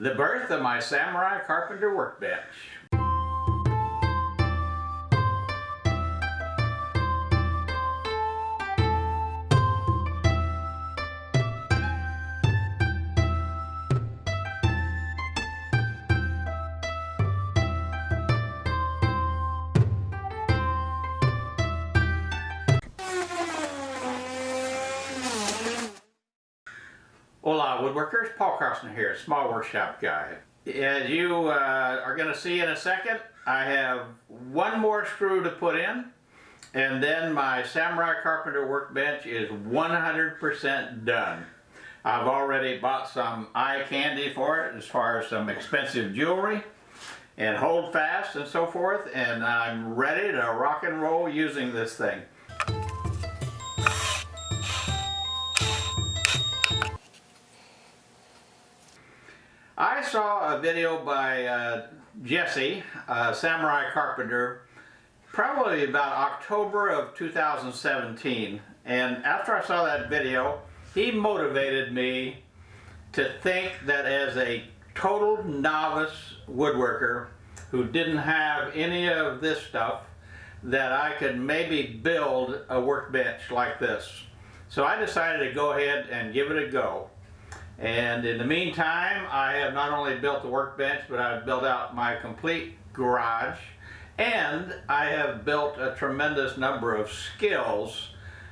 The birth of my Samurai Carpenter workbench. Woodworkers, Paul Carlson here, small workshop guy. As you uh, are going to see in a second, I have one more screw to put in and then my Samurai Carpenter workbench is 100% done. I've already bought some eye candy for it as far as some expensive jewelry and hold fast and so forth and I'm ready to rock and roll using this thing. Saw a video by uh, Jesse, Samurai Carpenter, probably about October of 2017. And after I saw that video, he motivated me to think that as a total novice woodworker who didn't have any of this stuff, that I could maybe build a workbench like this. So I decided to go ahead and give it a go. And in the meantime, I have not only built the workbench, but I've built out my complete garage. And I have built a tremendous number of skills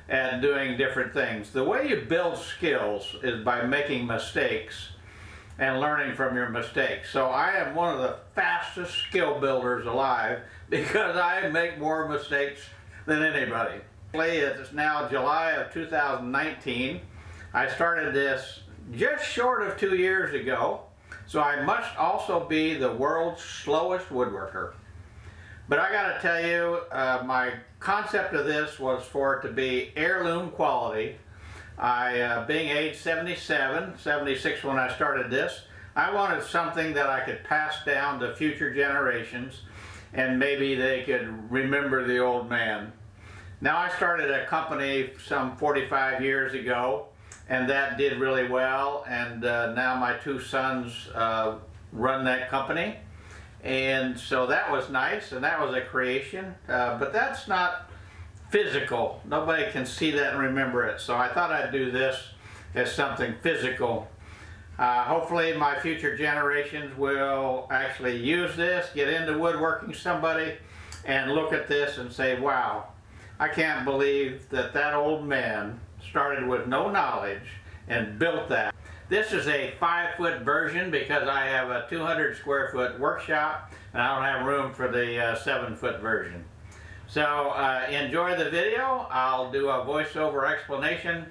at doing different things. The way you build skills is by making mistakes and learning from your mistakes. So I am one of the fastest skill builders alive because I make more mistakes than anybody. It's now July of 2019. I started this just short of two years ago, so I must also be the world's slowest woodworker. But I gotta tell you, uh, my concept of this was for it to be heirloom quality. I, uh, being age 77, 76 when I started this, I wanted something that I could pass down to future generations and maybe they could remember the old man. Now I started a company some 45 years ago and that did really well. And uh, now my two sons uh, run that company. And so that was nice, and that was a creation. Uh, but that's not physical. Nobody can see that and remember it. So I thought I'd do this as something physical. Uh, hopefully my future generations will actually use this, get into woodworking somebody, and look at this and say, wow, I can't believe that that old man started with no knowledge and built that. This is a five foot version because I have a 200 square foot workshop and I don't have room for the uh, seven foot version. So uh, enjoy the video. I'll do a voiceover explanation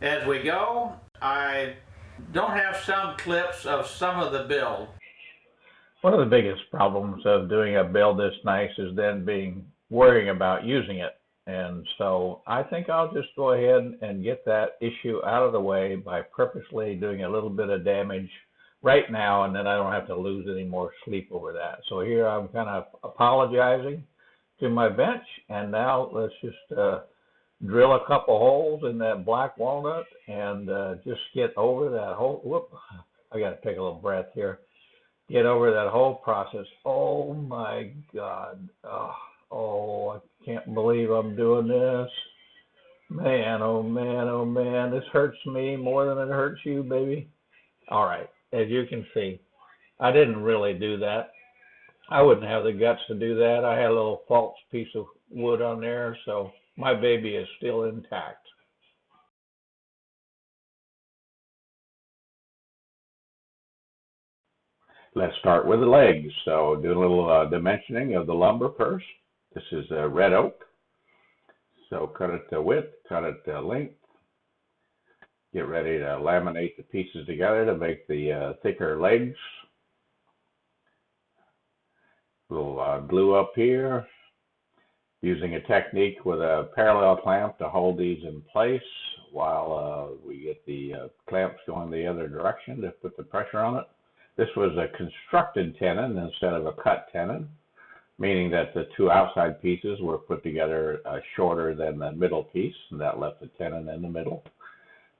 as we go. I don't have some clips of some of the build. One of the biggest problems of doing a build this nice is then being worrying about using it. And so I think I'll just go ahead and get that issue out of the way by purposely doing a little bit of damage right now, and then I don't have to lose any more sleep over that. So here I'm kind of apologizing to my bench, and now let's just uh, drill a couple holes in that black walnut and uh, just get over that whole. Whoop! I got to take a little breath here. Get over that whole process. Oh my God! Oh, oh can't believe I'm doing this. Man, oh man, oh man, this hurts me more than it hurts you, baby. All right, as you can see, I didn't really do that. I wouldn't have the guts to do that. I had a little false piece of wood on there, so my baby is still intact. Let's start with the legs. So do a little uh, dimensioning of the lumber first. This is a red oak. So cut it to width, cut it to length. Get ready to laminate the pieces together to make the uh, thicker legs. Little uh, glue up here. Using a technique with a parallel clamp to hold these in place while uh, we get the uh, clamps going the other direction to put the pressure on it. This was a constructed tenon instead of a cut tenon meaning that the two outside pieces were put together uh, shorter than the middle piece, and that left the tenon in the middle.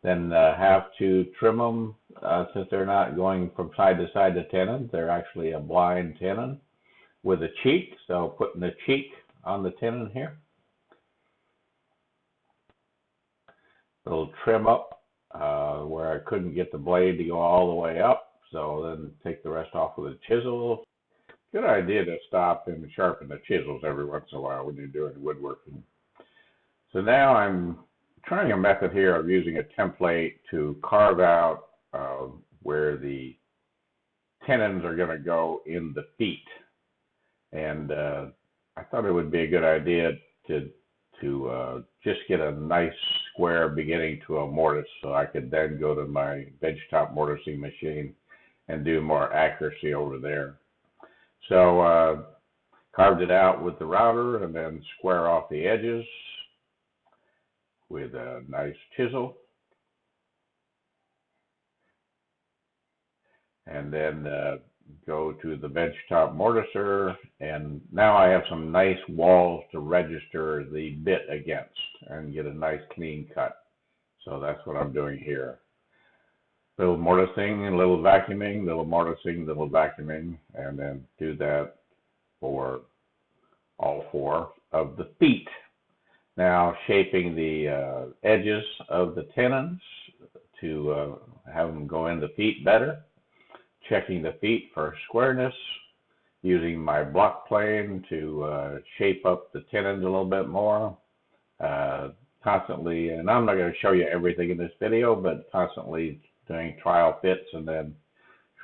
then uh, have to trim them uh, since they're not going from side to side to tenon. They're actually a blind tenon with a cheek. So putting the cheek on the tenon here. Little trim up uh, where I couldn't get the blade to go all the way up. So then take the rest off with a chisel. Good idea to stop and sharpen the chisels every once in a while when you're doing woodworking. So now I'm trying a method here of using a template to carve out uh, where the tenons are going to go in the feet. And uh, I thought it would be a good idea to to uh, just get a nice square beginning to a mortise so I could then go to my benchtop mortising machine and do more accuracy over there. So uh, carved it out with the router and then square off the edges with a nice chisel. And then uh, go to the benchtop mortiser, and now I have some nice walls to register the bit against and get a nice clean cut. So that's what I'm doing here. Little mortising, little vacuuming, little mortising, little vacuuming, and then do that for all four of the feet. Now shaping the uh, edges of the tenons to uh, have them go in the feet better checking the feet for squareness, using my block plane to uh, shape up the tenons a little bit more. Uh, constantly, and I'm not going to show you everything in this video, but constantly doing trial fits and then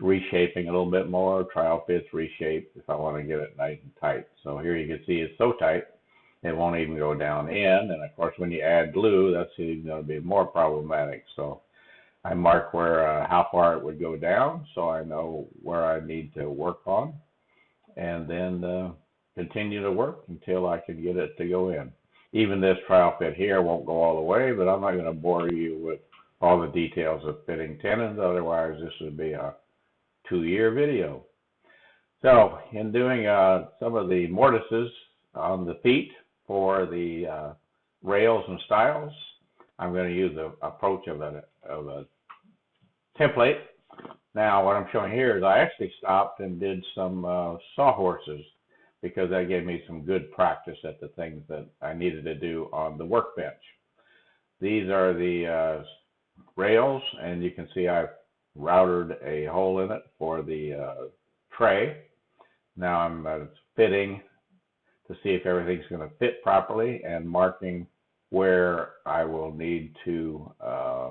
reshaping a little bit more, trial fits, reshape if I want to get it nice and tight. So here you can see it's so tight it won't even go down in, and of course when you add glue, that's even going to be more problematic. So I mark where uh, how far it would go down, so I know where I need to work on, and then uh, continue to work until I can get it to go in. Even this trial fit here won't go all the way, but I'm not going to bore you with all the details of fitting tenons. Otherwise, this would be a two-year video. So, in doing uh, some of the mortises on the feet for the uh, rails and stiles, I'm going to use the approach of a, of a template. Now, what I'm showing here is I actually stopped and did some uh, sawhorses because that gave me some good practice at the things that I needed to do on the workbench. These are the uh, rails, and you can see I've routed a hole in it for the uh, tray. Now I'm uh, fitting to see if everything's going to fit properly and marking where I will need to uh,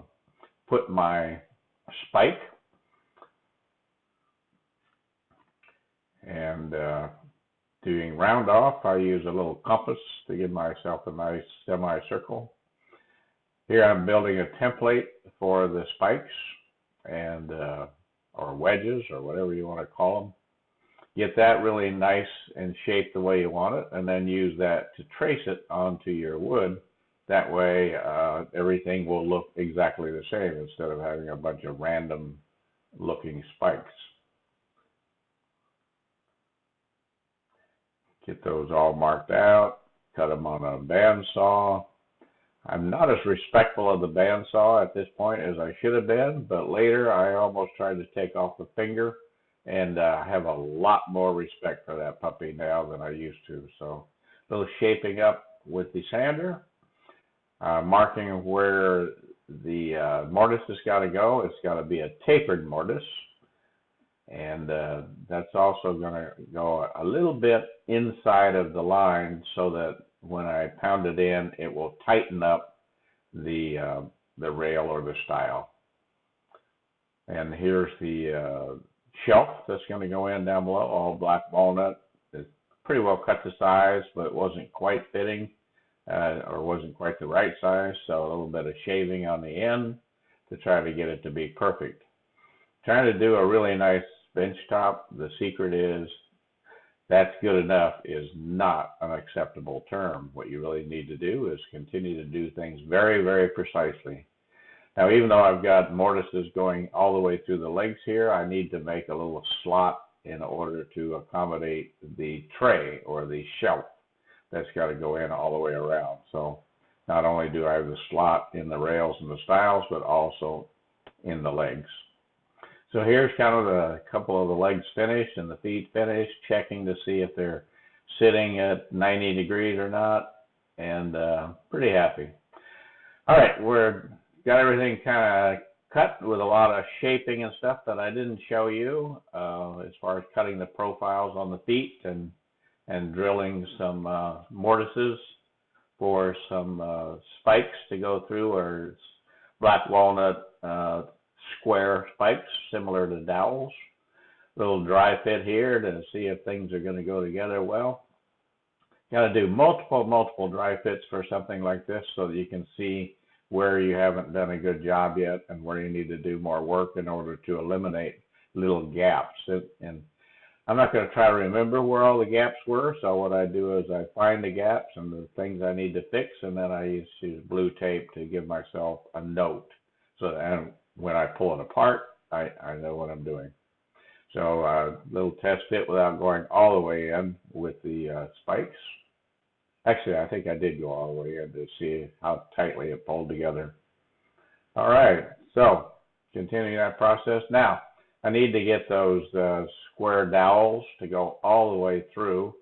put my spike. And uh, doing round off, I use a little compass to give myself a nice semicircle. Here I'm building a template for the spikes and uh, or wedges or whatever you want to call them. Get that really nice and shaped the way you want it, and then use that to trace it onto your wood that way, uh, everything will look exactly the same instead of having a bunch of random looking spikes. Get those all marked out, cut them on a bandsaw. I'm not as respectful of the bandsaw at this point as I should have been, but later I almost tried to take off the finger and uh, have a lot more respect for that puppy now than I used to. So a little shaping up with the sander uh, marking where the uh, mortise has got to go. It's got to be a tapered mortise. And uh, that's also going to go a little bit inside of the line so that when I pound it in, it will tighten up the uh, the rail or the stile. And here's the uh, shelf that's going to go in down below, all black walnut. It's pretty well cut to size, but it wasn't quite fitting uh, or wasn't quite the right size, so a little bit of shaving on the end to try to get it to be perfect. Trying to do a really nice bench top, the secret is that's good enough is not an acceptable term. What you really need to do is continue to do things very, very precisely. Now, even though I've got mortises going all the way through the legs here, I need to make a little slot in order to accommodate the tray or the shelf that's got to go in all the way around. So Not only do I have the slot in the rails and the stiles, but also in the legs. So here's kind of a couple of the legs finished and the feet finished, checking to see if they're sitting at 90 degrees or not, and uh, pretty happy. All right, we're got everything kind of cut with a lot of shaping and stuff that I didn't show you uh, as far as cutting the profiles on the feet and and drilling some uh, mortises for some uh, spikes to go through or black walnut uh, square spikes similar to dowels. Little dry fit here to see if things are going to go together well. You Got to do multiple, multiple dry fits for something like this so that you can see where you haven't done a good job yet and where you need to do more work in order to eliminate little gaps. And I'm not going to try to remember where all the gaps were. So what I do is I find the gaps and the things I need to fix, and then I use, blue tape to give myself a note. So and when I pull it apart, I, I know what I'm doing. So a uh, little test fit without going all the way in with the uh, spikes. Actually, I think I did go all the way in to see how tightly it pulled together. All right, so continuing that process. Now, I need to get those uh, square dowels to go all the way through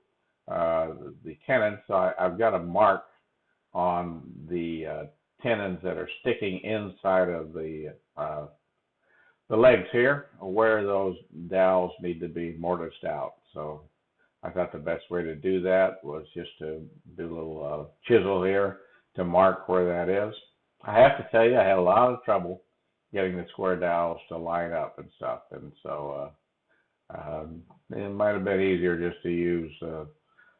uh, the tenons. So I, have got a mark on the uh, tenons that are sticking inside of the uh, the legs here, where those dowels need to be mortised out. So I thought the best way to do that was just to do a little uh, chisel here to mark where that is. I have to tell you, I had a lot of trouble getting the square dowels to line up and stuff, and so uh, um, it might have been easier just to use uh,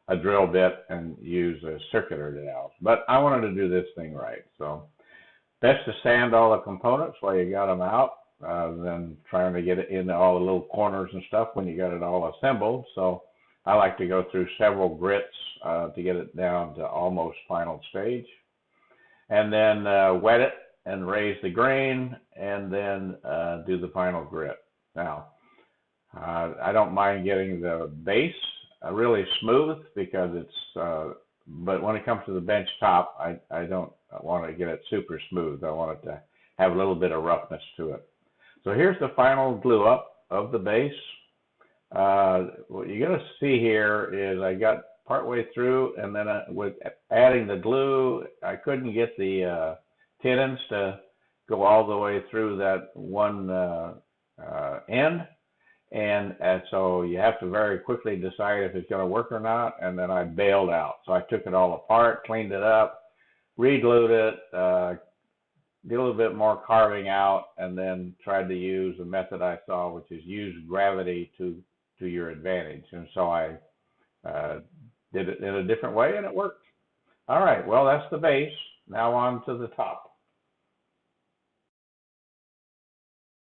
a drill bit and use a circular dowels. But I wanted to do this thing right, so best to sand all the components while you got them out uh, than trying to get it into all the little corners and stuff when you got it all assembled. So I like to go through several grits uh, to get it down to almost final stage. And then uh, wet it and raise the grain and then uh, do the final grit. Now, uh, I don't mind getting the base uh, really smooth because it's, uh, but when it comes to the bench top, I, I don't want to get it super smooth. I want it to have a little bit of roughness to it. So here's the final glue up of the base. Uh, what you're going to see here is I got partway through, and then I, with adding the glue, I couldn't get the uh, tenons to go all the way through that one uh, uh, end. And, and so you have to very quickly decide if it's going to work or not. And then I bailed out. So I took it all apart, cleaned it up, re-glued it, uh, a little bit more carving out, and then tried to use the method I saw, which is use gravity to to your advantage. And so I uh, did it in a different way, and it worked. All right, well, that's the base. Now on to the top.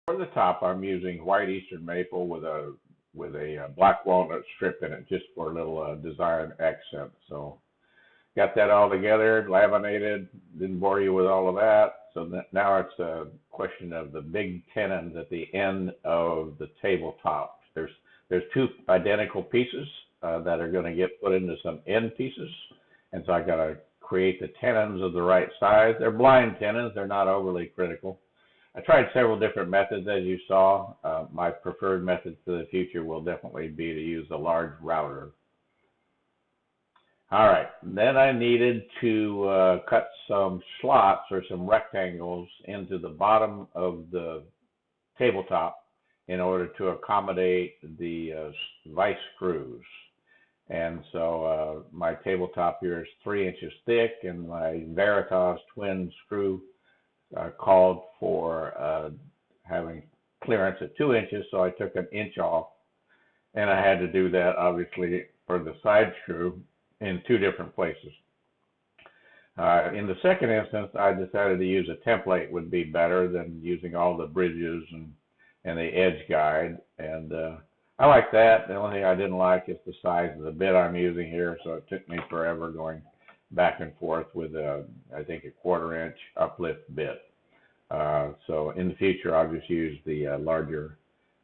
For the top, I'm using white eastern maple with a with a uh, black walnut strip in it, just for a little uh, design accent. So, got that all together, laminated. Didn't bore you with all of that. So now it's a question of the big tenons at the end of the tabletop. There's there's two identical pieces uh, that are going to get put into some end pieces. And so I got to create the tenons of the right size. They're blind tenons. They're not overly critical. I tried several different methods, as you saw. Uh, my preferred method for the future will definitely be to use a large router. All right, then I needed to uh, cut some slots or some rectangles into the bottom of the tabletop in order to accommodate the uh, vice screws. And so uh, my tabletop here is three inches thick, and my Veritas twin screw uh, called for uh, having clearance at two inches, so I took an inch off, and I had to do that obviously for the side screw in two different places. Uh, in the second instance, I decided to use a template would be better than using all the bridges and and the edge guide. And uh, I like that. The only thing I didn't like is the size of the bit I'm using here, so it took me forever going back and forth with a, I think a quarter inch uplift bit. Uh, so in the future, I'll just use the uh, larger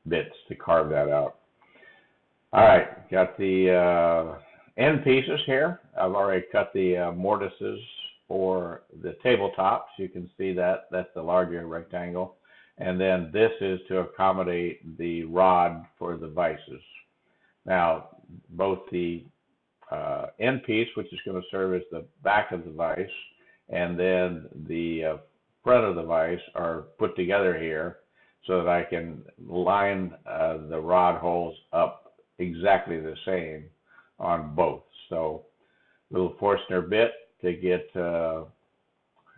bits to carve that out. All right, got the uh, end pieces here. I've already cut the uh, mortises for the tabletops. You can see that that's the larger rectangle. And then this is to accommodate the rod for the vices. Now, both the uh, end piece, which is going to serve as the back of the vise, and then the uh, front of the vise are put together here so that I can line uh, the rod holes up exactly the same on both. So, little Forstner bit to get uh,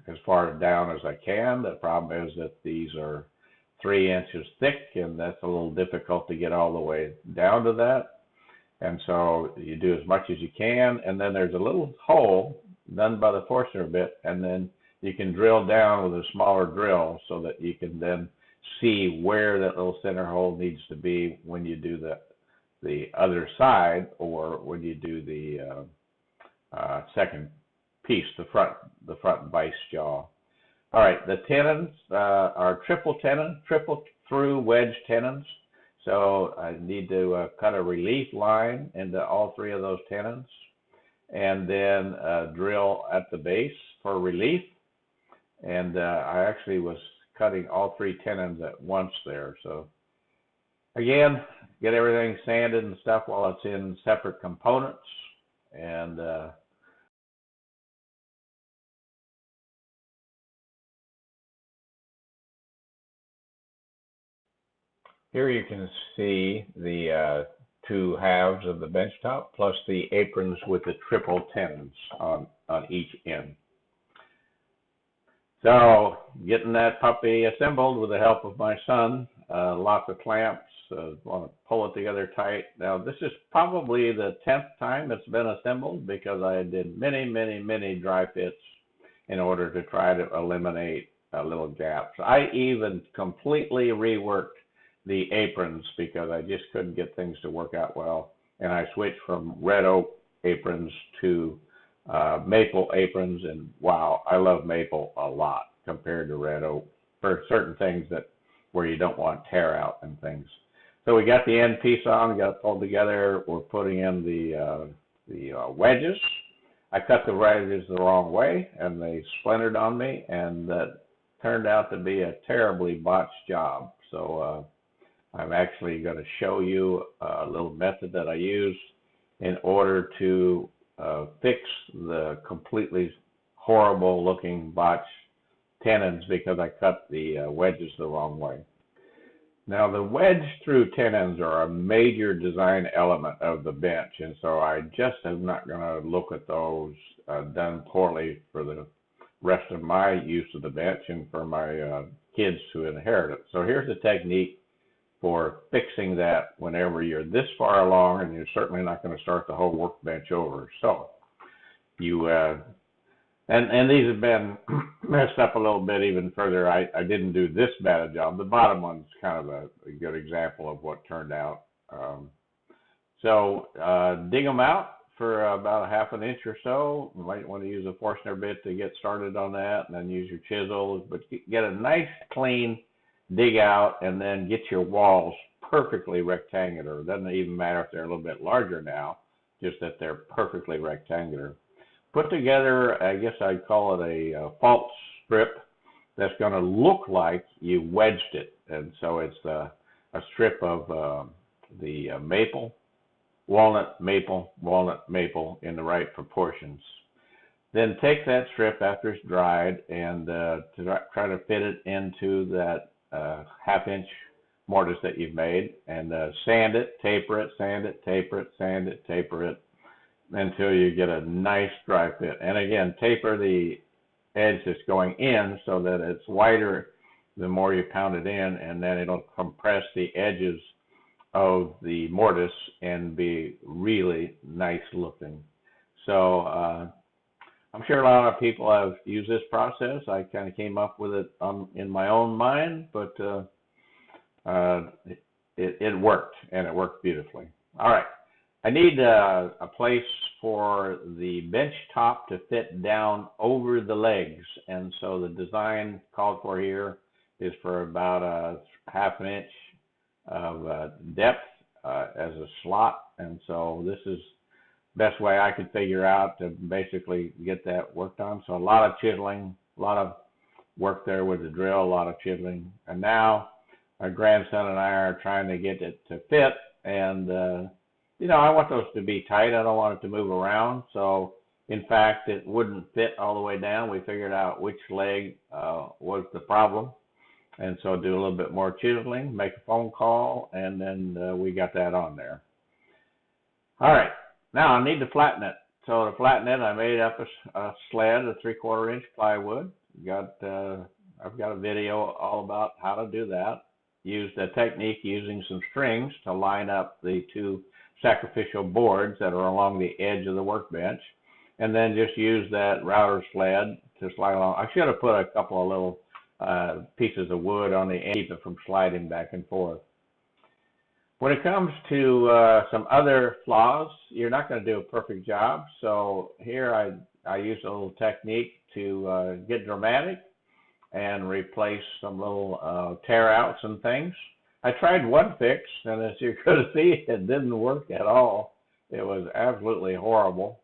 as far down as I can. The problem is that these are three inches thick, and that's a little difficult to get all the way down to that. And so you do as much as you can, and then there's a little hole done by the Forstner bit, and then you can drill down with a smaller drill so that you can then see where that little center hole needs to be when you do the the other side or when you do the uh, uh, second piece, the front the front vice jaw. All right, the tenons uh, are triple tenon, triple through wedge tenons. So I need to uh, cut a relief line into all three of those tenons and then uh, drill at the base for relief. And uh, I actually was cutting all three tenons at once there. So again, get everything sanded and stuff while it's in separate components. And uh, Here you can see the uh, two halves of the bench top plus the aprons with the triple tenons on, on each end. So getting that puppy assembled with the help of my son, uh, lots of clamps, uh, want to pull it together tight. Now this is probably the tenth time it's been assembled because I did many, many, many dry fits in order to try to eliminate uh, little gaps. I even completely reworked the aprons because I just couldn't get things to work out well, and I switched from red oak aprons to uh, maple aprons, and wow, I love maple a lot compared to red oak for certain things that where you don't want tear out and things. So we got the end piece on, got it pulled together. We're putting in the uh, the uh, wedges. I cut the wedges the wrong way, and they splintered on me, and that turned out to be a terribly botched job. So uh, I'm actually going to show you a little method that I use in order to uh, fix the completely horrible looking botch tenons because I cut the uh, wedges the wrong way. Now the wedge through tenons are a major design element of the bench and so I just am not going to look at those uh, done poorly for the rest of my use of the bench and for my uh, kids to inherit it. So here's a technique for fixing that whenever you're this far along and you're certainly not going to start the whole workbench over. So you uh, and and these have been messed up a little bit even further. I, I didn't do this bad a job. The bottom one's kind of a, a good example of what turned out. Um, so uh, dig them out for about a half an inch or so. You might want to use a Forstner bit to get started on that, and then use your chisel. But get a nice clean dig out and then get your walls perfectly rectangular. It doesn't even matter if they're a little bit larger now, just that they're perfectly rectangular. Put together, I guess I'd call it a, a false strip that's going to look like you wedged it. And so it's a, a strip of uh, the uh, maple, walnut, maple, walnut, maple in the right proportions. Then take that strip after it's dried and uh, to try to fit it into that uh, half inch mortise that you've made and uh, sand it, taper it, sand it, taper it, sand it, taper it until you get a nice dry fit. And again, taper the edge that's going in so that it's wider the more you pound it in and then it'll compress the edges of the mortise and be really nice looking. So uh, I'm sure a lot of people have used this process. I kind of came up with it um, in my own mind, but uh, uh, it, it worked and it worked beautifully. All right. I need uh, a place for the bench top to fit down over the legs. And so the design called for here is for about a half an inch of uh, depth uh, as a slot. And so this is best way I could figure out to basically get that worked on. So a lot of chiseling, a lot of work there with the drill, a lot of chiseling. And now our grandson and I are trying to get it to fit. And, uh, you know, I want those to be tight. I don't want it to move around. So, in fact, it wouldn't fit all the way down. We figured out which leg uh, was the problem. And so do a little bit more chiseling, make a phone call, and then uh, we got that on there. All right. Now I need to flatten it. So to flatten it, I made up a, a sled, a three quarter inch plywood. Got uh, I've got a video all about how to do that. Used a technique using some strings to line up the two sacrificial boards that are along the edge of the workbench, and then just use that router sled to slide along. I should have put a couple of little uh, pieces of wood on the end to keep it from sliding back and forth. When it comes to uh, some other flaws, you're not going to do a perfect job. So here I, I use a little technique to uh, get dramatic and replace some little uh, tear outs and things. I tried one fix, and as you could see, it didn't work at all. It was absolutely horrible.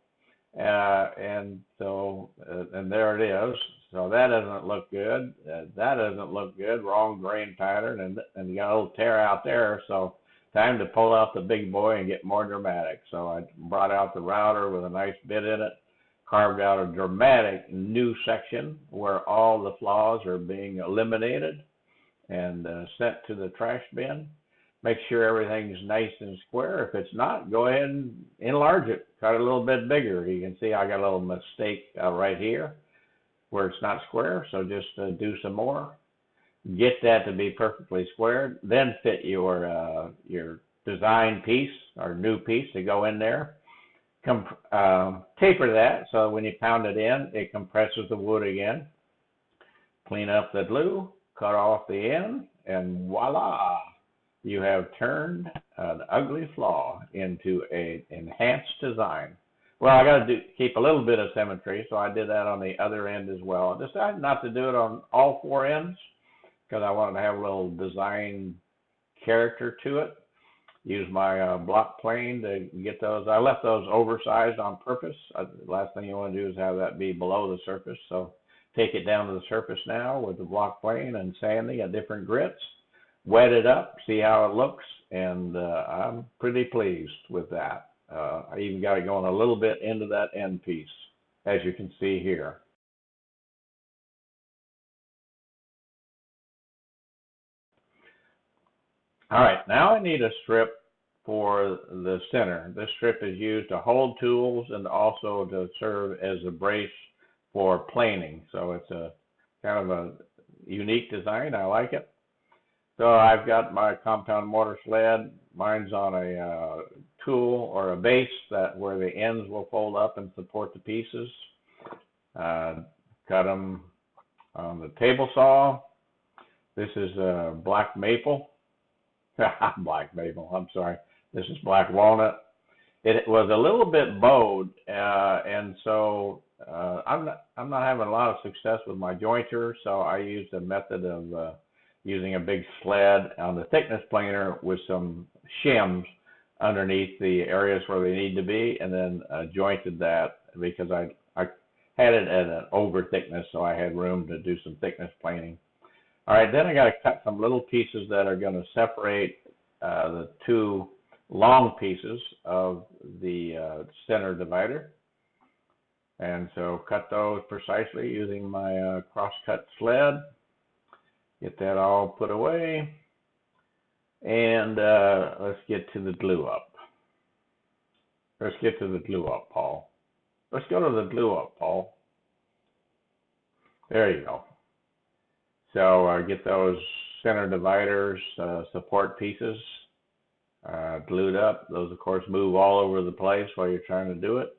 Uh, and so, uh, and there it is. So that doesn't look good. Uh, that doesn't look good. Wrong grain pattern, and and you got a little tear out there. So time to pull out the big boy and get more dramatic. So I brought out the router with a nice bit in it, carved out a dramatic new section where all the flaws are being eliminated and uh, sent to the trash bin. Make sure everything's nice and square. If it's not, go ahead and enlarge it. Cut it a little bit bigger. You can see I got a little mistake uh, right here where it's not square, so just uh, do some more get that to be perfectly squared, then fit your uh, your design piece or new piece to go in there. Com- um, taper that so when you pound it in, it compresses the wood again. Clean up the glue, cut off the end, and voila! You have turned an ugly flaw into a enhanced design. Well, I got to keep a little bit of symmetry, so I did that on the other end as well. I decided not to do it on all four ends because I wanted to have a little design character to it. Use my uh, block plane to get those. I left those oversized on purpose. Uh, the last thing you want to do is have that be below the surface. So take it down to the surface now with the block plane and sanding at different grits. Wet it up, see how it looks, and uh, I'm pretty pleased with that. Uh, I even got it going a little bit into that end piece, as you can see here. All right, now I need a strip for the center. This strip is used to hold tools and also to serve as a brace for planing. So it's a kind of a unique design. I like it. So I've got my compound mortar sled. Mine's on a uh, tool or a base that where the ends will fold up and support the pieces. Uh, cut them on the table saw. This is a black maple black maple. I'm sorry. This is black walnut. It was a little bit bowed, uh, and so uh, I'm not I'm not having a lot of success with my jointer. So I used a method of uh, using a big sled on the thickness planer with some shims underneath the areas where they need to be, and then uh, jointed that because I I had it at an over thickness, so I had room to do some thickness planing. All right, then I got to cut some little pieces that are going to separate uh, the two long pieces of the uh, center divider. And so cut those precisely using my uh, cross-cut sled. Get that all put away. And uh, let's get to the glue up. Let's get to the glue up, Paul. Let's go to the glue up, Paul. There you go. So uh, get those center dividers, uh, support pieces uh, glued up. Those, of course, move all over the place while you're trying to do it.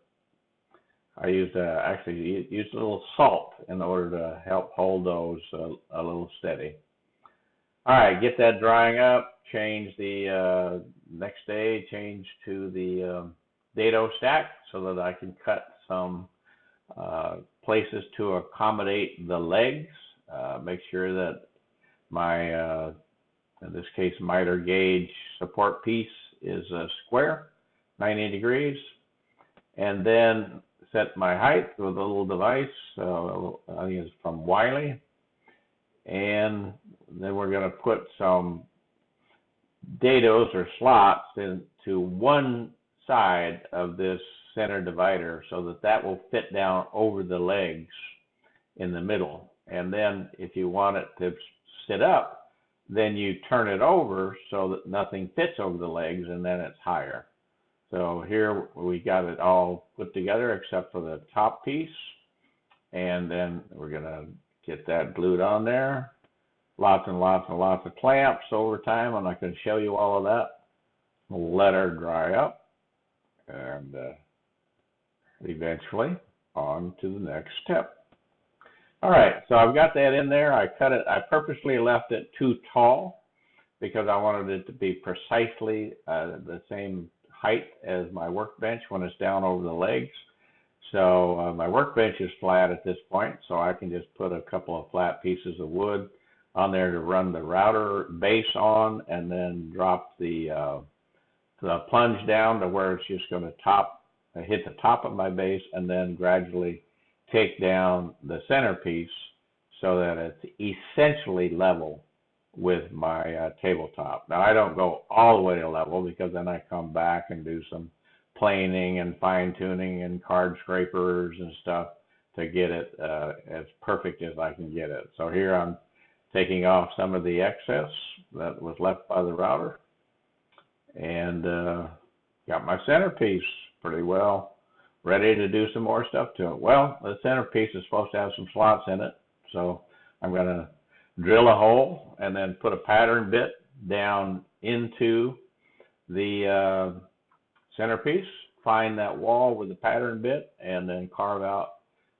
I used uh, actually used a little salt in order to help hold those uh, a little steady. All right, get that drying up. Change the uh, next day. Change to the um, dado stack so that I can cut some uh, places to accommodate the legs uh, make sure that my, uh, in this case, miter gauge support piece is a square, 90 degrees. and then set my height with a little device. Uh, I think it's from Wixey, and then we're going to put some dados or slots into one side of this center divider so that that will fit down over the legs in the middle. And then if you want it to sit up, then you turn it over so that nothing fits over the legs and then it's higher. So here we got it all put together except for the top piece. And then we're gonna get that glued on there. Lots and lots and lots of clamps over time. And I'm not gonna show you all of that. We'll let her dry up and uh, eventually on to the next step. All right, so I've got that in there. I cut it, I purposely left it too tall because I wanted it to be precisely uh, the same height as my workbench when it's down over the legs. So uh, my workbench is flat at this point, so I can just put a couple of flat pieces of wood on there to run the router base on and then drop the, uh, the plunge down to where it's just going to top, uh, hit the top of my base and then gradually take down the centerpiece so that it's essentially level with my uh, tabletop. Now I don't go all the way to level because then I come back and do some planing and fine tuning and card scrapers and stuff to get it uh, as perfect as I can get it. So here I'm taking off some of the excess that was left by the router and uh, got my centerpiece pretty well ready to do some more stuff to it. Well, the centerpiece is supposed to have some slots in it, so I'm going to drill a hole and then put a pattern bit down into the uh, centerpiece, find that wall with the pattern bit, and then carve out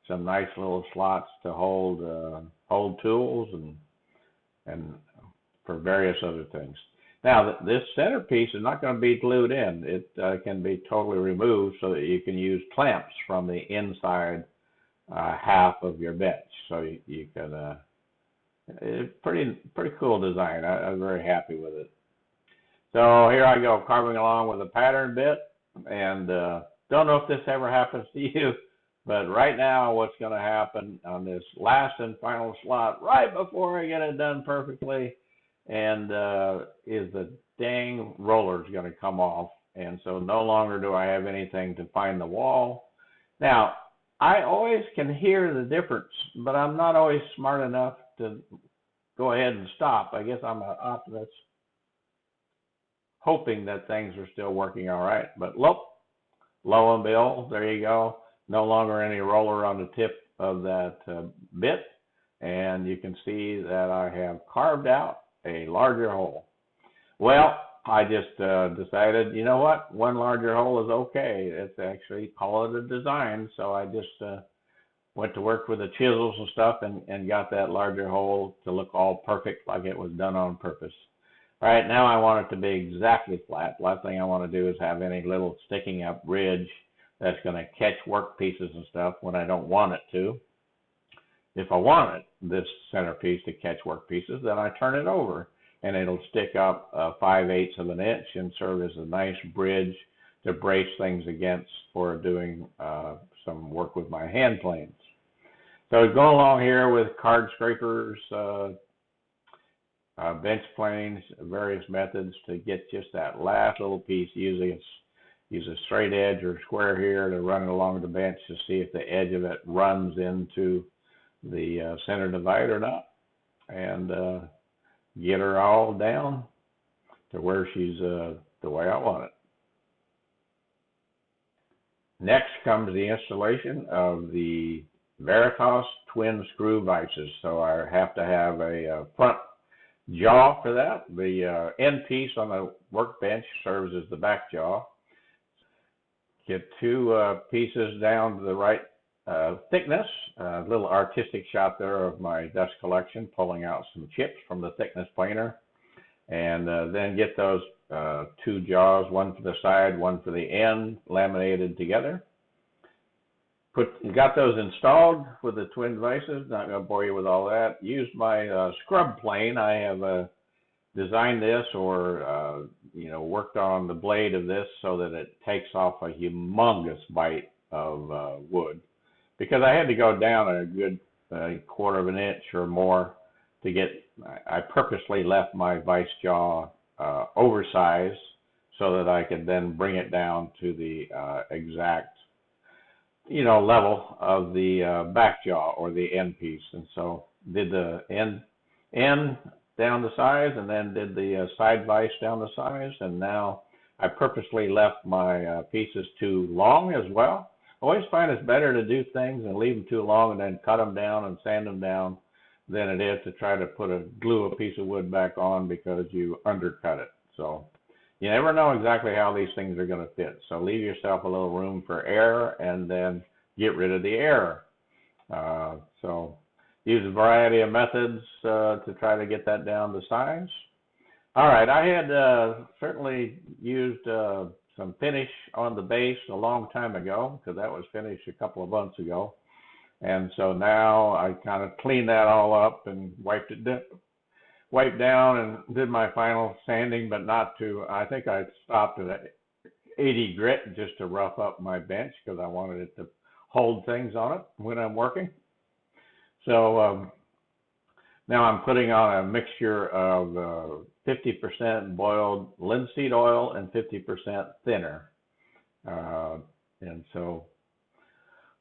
some nice little slots to hold uh, hold tools and and for various other things. Now, this centerpiece is not going to be glued in. It uh, can be totally removed so that you can use clamps from the inside uh, half of your bench. So you, you can, uh, it's pretty, pretty cool design. I, I'm very happy with it. So here I go, carving along with a pattern bit. And uh, don't know if this ever happens to you, but right now what's going to happen on this last and final slot, right before I get it done perfectly, and uh, is the dang roller is going to come off, and so no longer do I have anything to find the wall. Now, I always can hear the difference, but I'm not always smart enough to go ahead and stop. I guess I'm an optimist, hoping that things are still working all right. But look, lo and behold, there you go. No longer any roller on the tip of that uh, bit, and you can see that I have carved out a larger hole. Well, I just uh, decided, you know what, one larger hole is okay. It's actually call it a design. So I just uh, went to work with the chisels and stuff and, and got that larger hole to look all perfect like it was done on purpose. All right, now I want it to be exactly flat. Last thing I want to do is have any little sticking up ridge that's going to catch work pieces and stuff when I don't want it to. If I wanted this centerpiece to catch work pieces, then I turn it over and it'll stick up uh, 5 eighths of an inch and serve as a nice bridge to brace things against for doing uh, some work with my hand planes. So go along here with card scrapers, uh, uh, bench planes, various methods to get just that last little piece. It's use a straight edge or square here to run it along the bench to see if the edge of it runs into the uh, center divide or not, and uh, get her all down to where she's uh, the way I want it. Next comes the installation of the Veritas twin screw vices. So I have to have a, uh, front jaw for that. The uh, end piece on the workbench serves as the back jaw. Get two uh, pieces down to the right uh, thickness, a little artistic shot there of my dust collection, pulling out some chips from the thickness planer, and uh, then get those two jaws, one for the side, one for the end, laminated together. Put got those installed with the twin vices. Not going to bore you with all that. Used my uh, scrub plane. I have uh, designed this or uh, you know worked on the blade of this so that it takes off a humongous bite of uh, wood because I had to go down a good uh, quarter of an inch or more to get. I purposely left my vice jaw uh, oversized so that I could then bring it down to the uh, exact you know level of the uh, back jaw or the end piece, and so did the end end down the size, and then did the uh, side vise down the size, and now I purposely left my uh, pieces too long as well. I always find it's better to do things and leave them too long and then cut them down and sand them down than it is to try to put a glue a piece of wood back on because you undercut it. So you never know exactly how these things are going to fit. So leave yourself a little room for error and then get rid of the error. Uh, so use a variety of methods uh, to try to get that down to size. All right, I had uh, certainly used uh, some finish on the base a long time ago because that was finished a couple of months ago. And so now I kind of cleaned that all up and wiped it down, wiped down and did my final sanding, but not to, I think I stopped at 80 grit just to rough up my bench because I wanted it to hold things on it when I'm working. So um, now I'm putting on a mixture of uh, 50% boiled linseed oil and 50% thinner. Uh, and so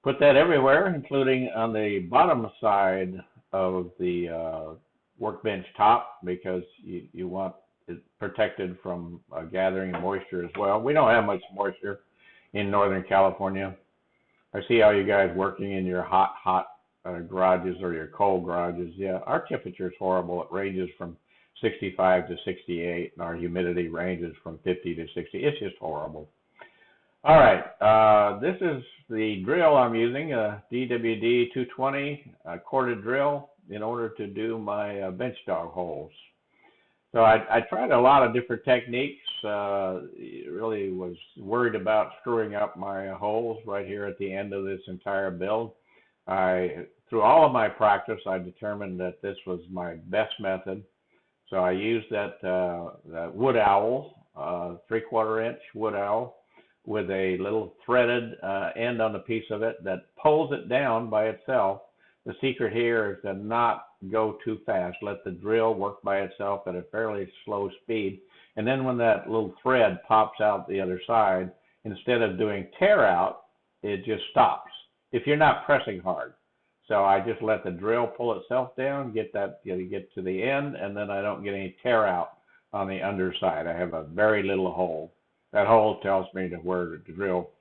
put that everywhere, including on the bottom side of the uh, workbench top because you, you want it protected from uh, gathering moisture as well. We don't have much moisture in Northern California. I see how you guys working in your hot, hot uh, garages or your cold garages. Yeah, our temperature is horrible. It ranges from 65 to 68, and our humidity ranges from 50 to 60. It's just horrible. All right, uh, this is the drill I'm using, a DWD 220 uh, corded drill in order to do my uh, bench dog holes. So I, I tried a lot of different techniques. Uh, really was worried about screwing up my holes right here at the end of this entire build. I through all of my practice, I determined that this was my best method. So I used that, uh, that wood owl, uh, three quarter inch wood owl with a little threaded uh, end on the piece of it that pulls it down by itself. The secret here is to not go too fast. Let the drill work by itself at a fairly slow speed. And then when that little thread pops out the other side, instead of doing tear out, it just stops if you're not pressing hard. So I just let the drill pull itself down, get that get to the end, and then I don't get any tear out on the underside. I have a very little hole. That hole tells me to where to drill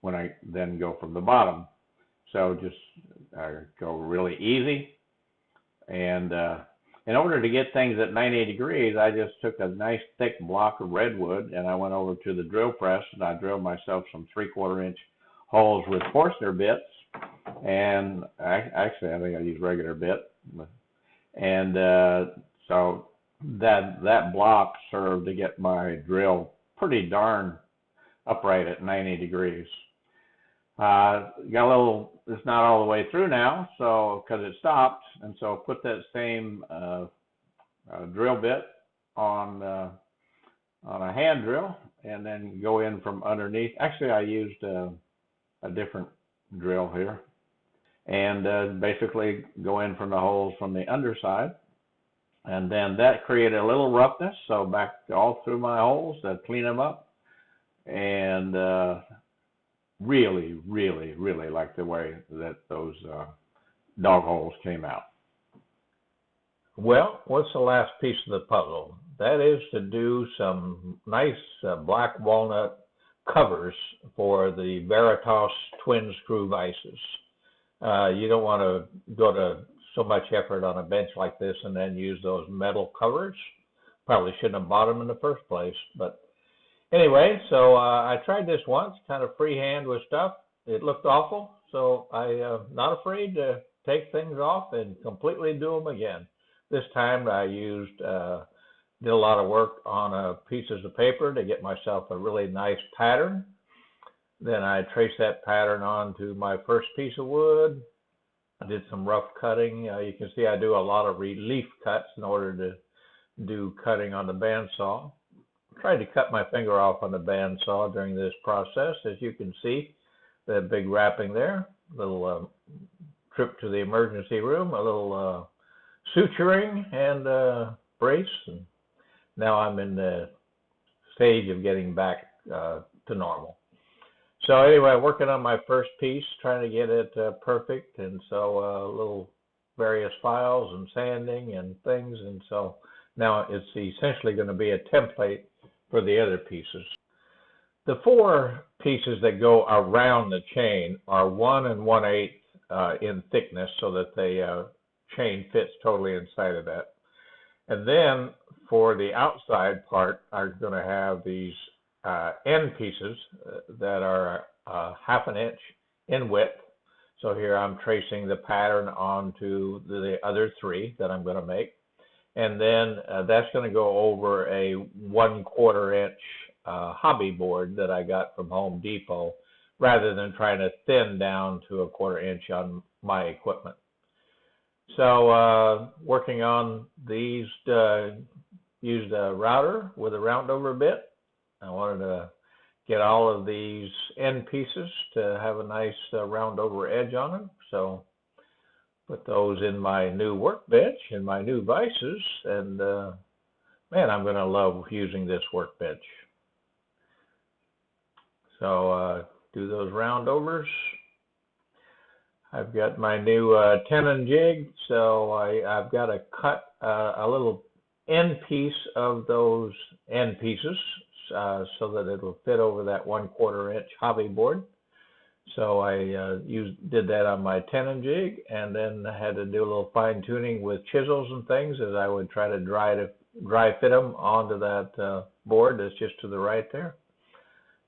when I then go from the bottom. So just uh, go really easy. And uh, in order to get things at 90 degrees, I just took a nice thick block of redwood and I went over to the drill press and I drilled myself some three quarter inch holes with Forstner bits and I, actually I think I use regular bit, and uh, so that that block served to get my drill pretty darn upright at 90 degrees. Uh, got a little, it's not all the way through now, so because it stopped, and so put that same uh, uh, drill bit on uh, on a hand drill, and then go in from underneath. Actually, I used a different drill here and uh, basically go in from the holes from the underside. And then that created a little roughness, so back all through my holes to clean them up. And uh, really, really, really like the way that those uh, dog holes came out. Well, what's the last piece of the puzzle? That is to do some nice uh, black walnut covers for the Veritas twin screw vices. Uh, you don't want to go to so much effort on a bench like this and then use those metal covers. Probably shouldn't have bought them in the first place. But anyway, so uh, I tried this once, kind of freehand with stuff. It looked awful, so I uh, not afraid to take things off and completely do them again. This time I used uh, did a lot of work on uh, pieces of paper to get myself a really nice pattern then I traced that pattern onto my first piece of wood. I did some rough cutting. Uh, you can see I do a lot of relief cuts in order to do cutting on the bandsaw. Tried to cut my finger off on the bandsaw during this process. As you can see, the big wrapping there, little uh, trip to the emergency room, a little uh, suturing and uh, brace, and now I'm in the stage of getting back uh, to normal. So anyway, working on my first piece, trying to get it uh, perfect, and so uh, little various files and sanding and things, and so now it's essentially going to be a template for the other pieces. The four pieces that go around the chain are one and one eighth uh, in thickness, so that the uh, chain fits totally inside of that. And then for the outside part, I'm going to have these uh, end pieces uh, that are uh, half an inch in width. So here I'm tracing the pattern onto the other three that I'm going to make. And then uh, that's going to go over a one quarter inch uh, hobby board that I got from Home Depot rather than trying to thin down to a quarter inch on my equipment. So uh, working on these, uh, used a router with a round over bit. I wanted to get all of these end pieces to have a nice uh, round over edge on them. So put those in my new workbench and my new vices and uh, man, I'm going to love using this workbench. So uh, do those round overs. I've got my new uh, tenon jig, so I, I've got to cut uh, a little end piece of those end pieces uh, so that it'll fit over that one quarter inch hobby board. So I uh, used did that on my tenon jig, and then had to do a little fine tuning with chisels and things as I would try to dry to dry fit them onto that uh, board that's just to the right there.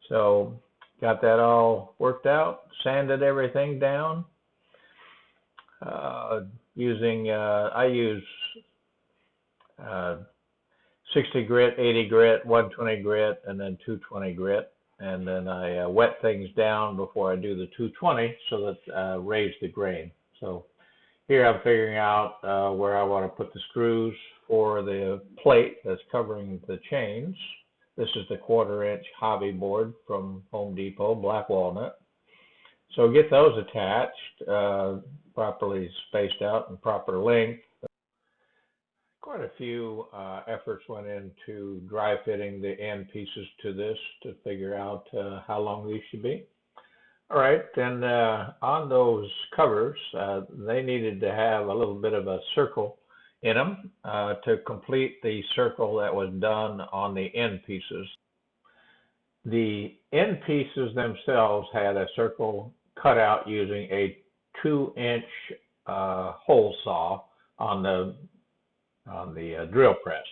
So got that all worked out, sanded everything down. Uh, using uh, I use uh, 60 grit, 80 grit, 120 grit, and then 220 grit. And then I uh, wet things down before I do the 220 so that uh, raise the grain. So here I'm figuring out uh, where I want to put the screws for the plate that's covering the chains. This is the quarter inch hobby board from Home Depot, black walnut. So get those attached, uh, properly spaced out and proper length quite a few uh, efforts went into dry fitting the end pieces to this to figure out uh, how long these should be. All right, then uh, on those covers, uh, they needed to have a little bit of a circle in them uh, to complete the circle that was done on the end pieces. The end pieces themselves had a circle cut out using a two inch uh, hole saw on the on the uh, drill press.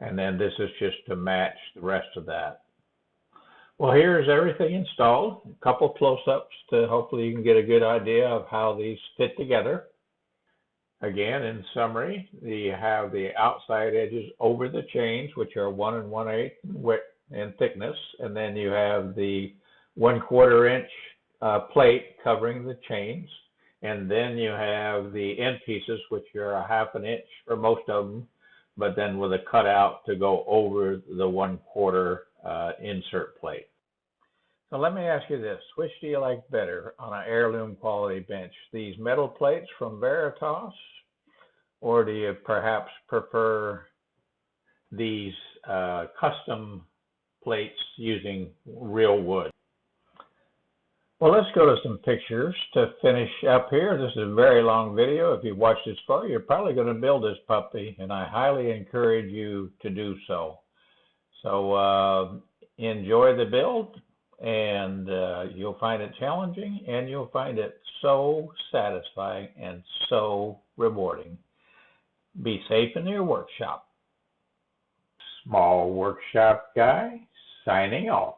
And then this is just to match the rest of that. Well, here's everything installed. A couple close-ups to hopefully you can get a good idea of how these fit together. Again, in summary, you have the outside edges over the chains, which are one and one eighth width and thickness, and then you have the one quarter inch uh, plate covering the chains and then you have the end pieces, which are a half an inch for most of them, but then with a cutout to go over the one quarter uh, insert plate. So let me ask you this, which do you like better on an heirloom quality bench? These metal plates from Veritas, or do you perhaps prefer these uh, custom plates using real wood? Well, let's go to some pictures to finish up here. This is a very long video. If you've watched this far, you're probably going to build this puppy, and I highly encourage you to do so. So uh, enjoy the build, and uh, you'll find it challenging, and you'll find it so satisfying and so rewarding. Be safe in your workshop. Small workshop guy signing off.